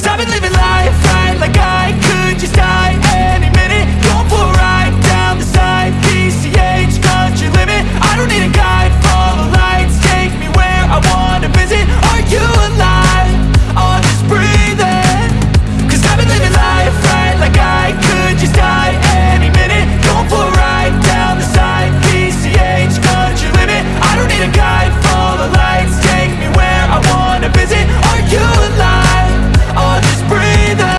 Cause I've been living life